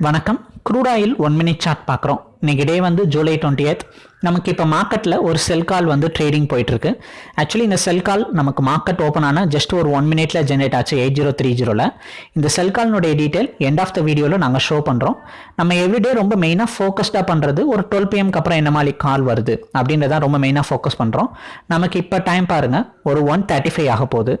வணக்கம். Crude oil one minute chart பார்க்குறோம். இன்றைக்கி டே வந்து ஜூலை டுவெண்ட்டி நமக்கு இப்போ மார்க்கெட்டில் ஒரு செல் கால் வந்து ட்ரேடிங் போயிட்டுருக்கு. ஆக்சுவலி இந்த செல் கால் நமக்கு மார்க்கெட் ஓப்பன் ஆனால் ஜஸ்ட் ஒரு ஒன் மினிட்ல ஜென்ரேட் ஆச்சு எயிட் ஜீரோ த்ரீ ஜீரோவில் இந்த செல் கால்னுடைய டீட்டெயில் எண்ட் ஆஃப் த வீடியோவில் நாங்கள் ஷோ பண்ணுறோம் நம்ம எவ்ரிடே ரொம்ப மெயினாக ஃபோக்கஸ்டாக பண்ணுறது ஒரு டுவெல் பிஎம்க்கு அப்புறம் என்ன மாதிரி கால் வருது அப்படின்றதான் ரொம்ப மெயினாக ஃபோக்கஸ் பண்ணுறோம் நமக்கு இப்போ டைம் பாருங்கள் ஒரு ஒன் தேர்ட்டி ஃபைவ் ஆக போகுது.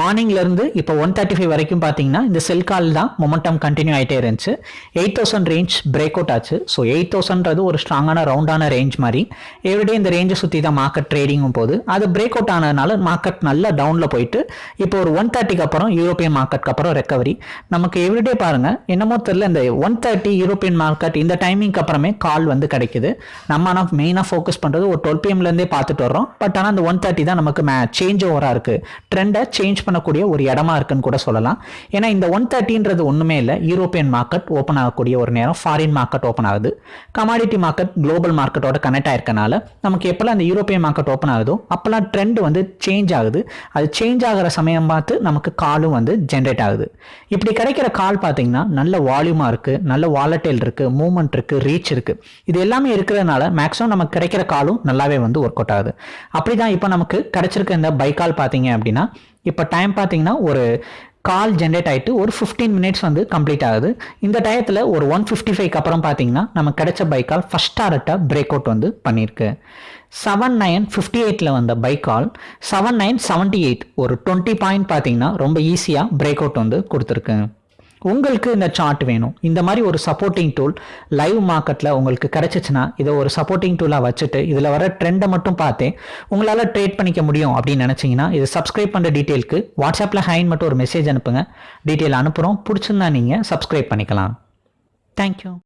மார்னிங்லேருந்து இப்போ ஒன் தேர்ட்டி ஃபைவ் வரைக்கும் பார்த்தீங்கன்னா இந்த செல் கால் தான் மொமெண்டம் கண்டினியூ ஆகிட்டே இருந்துச்சு. Eight thousand range break out ஆச்சு. ஸோ எயிட் தௌசண்ட்றது ஒரு ஸ்ட்ராங்கான ரவுண்டான ரேஞ்ச் மாதிரி. எவ்ரிடே இந்த ரேஞ்சை சுற்றி தான் மார்க்கெட் ட்ரேடிங்கும் போது அது பிரேக் அவுட் ஆனதுனால மார்க்கெட் நல்லா டவுனில் போயிட்டு இப்போ ஒரு ஒன் தேர்ட்டிக்கு அப்புறம் யூரோப்பியன் மார்க்கெட்க்கு அப்புறம் ரெக்கவரி நமக்கு எவ்ரிடே பாருங்கள் என்னமோ தெரியல இந்த ஒன் தேர்ட்டி யூரோப்பியன் மார்க்கெட் இந்த டைமிங்க்கு அப்புறமே கால் வந்து கிடைக்குது. நம்ம ஆனால் மெயினாக ஃபோக்கஸ் பண்ணுறது ஒரு டுவெல் பிஎம்லேருந்தே பார்த்துட்டு வரோம் பட் ஆனால் அந்த ஒன் தேர்ட்டி தான் நமக்கு மே சேஞ்ச் ஓவராக இருக்குது ட்ரெண்டை சேஞ்ச் பண்ணக்கூடிய ஒரு இடமா இருக்குன்னு கூட சொல்லலாம். ஏன்னா இந்த ஒன் தேர்ட்டின்றது ஒன்றுமே இல்லை. யூரோப்பியன் மார்க்கெட் ஓப்பன் ஆகக்கூடிய ஒரு நேரம் ஃபாரின் மார்க்கெட் ஓப்பன் ஆகுது. கமாடிட்டி மார்க்கெட் குளோபல் மார்க்கெட்டோட கனெக்ட் ஆயிருக்கனால நமக்கு எப்போல்லாம் அந்த யூரோப்பியன் மார்க்கெட் ஓப்பன் ஆகுதோ அப்போல்லாம் ட்ரெண்ட் வந்து சேஞ்ச் ஆகுது. அது சேஞ்ச் ஆகிற சமயம் பார்த்து நமக்கு காலும் வந்து ஜென்ரேட் ஆகுது. இப்படி கிடைக்கிற கால் பார்த்தீங்கன்னா நல்ல வால்யூமாக இருக்குது நல்ல வாலட்டைல் இருக்குது மூவ்மெண்ட் இருக்குது ரீச் இருக்குது இது எல்லாமே இருக்கிறதுனால மேக்ஸிமம் நமக்கு கிடைக்கிற காலும் நல்லாவே வந்து ஒர்க் அவுட் ஆகுது. அப்படி தான் இப்போ நமக்கு கிடைச்சிருக்க இந்த பை கால் பார்த்தீங்க அப்படின்னா இப்போ டைம் பார்த்தீங்கன்னா ஒரு கால் ஜென்ரேட் ஆகிட்டு ஒரு ஃபிஃப்டீன் மினிட்ஸ் வந்து கம்ப்ளீட் ஆகுது. இந்த டயத்தில் ஒரு ஒன் ஃபிஃப்டி ஃபைவ்க்கு அப்புறம் பார்த்தீங்கன்னா நம்ம கிடைச்ச பைக்கால் ஃபஸ்ட் டாரட்டாக பிரேக் அவுட் வந்து பண்ணியிருக்கு செவன் நைன் ஃபிஃப்டி எயிட்டில் வந்த buy call seven nine seventy eight ஒரு டுவெண்ட்டி பாயிண்ட் பார்த்தீங்கன்னா ரொம்ப ஈஸியாக பிரேக் அவுட் வந்து கொடுத்துருக்கு. உங்களுக்கு இந்த சார்ட் வேணும். இந்த மாதிரி ஒரு சப்போர்ட்டிங் டூல் லைவ் மார்க்கெட்டில் உங்களுக்கு கிடைச்சிச்சுன்னா இதை ஒரு சப்போர்ட்டிங் டூலாக வச்சுட்டு இதில் வர ட்ரெண்டை மட்டும் பார்த்து உங்களால் ட்ரேட் பண்ணிக்க முடியும் அப்படின்னு நினச்சிங்கன்னா இது சப்ஸ்கிரைப் பண்ணுற டீட்டெயிலுக்கு வாட்ஸ்அப்பில் ஹைன் மட்டும் ஒரு மெசேஜ் அனுப்புங்க. டீட்டெயில் அனுப்புகிறோம் பிடிச்சிருந்தா நீங்கள் சப்ஸ்கிரைப் பண்ணிக்கலாம். தேங்க்யூ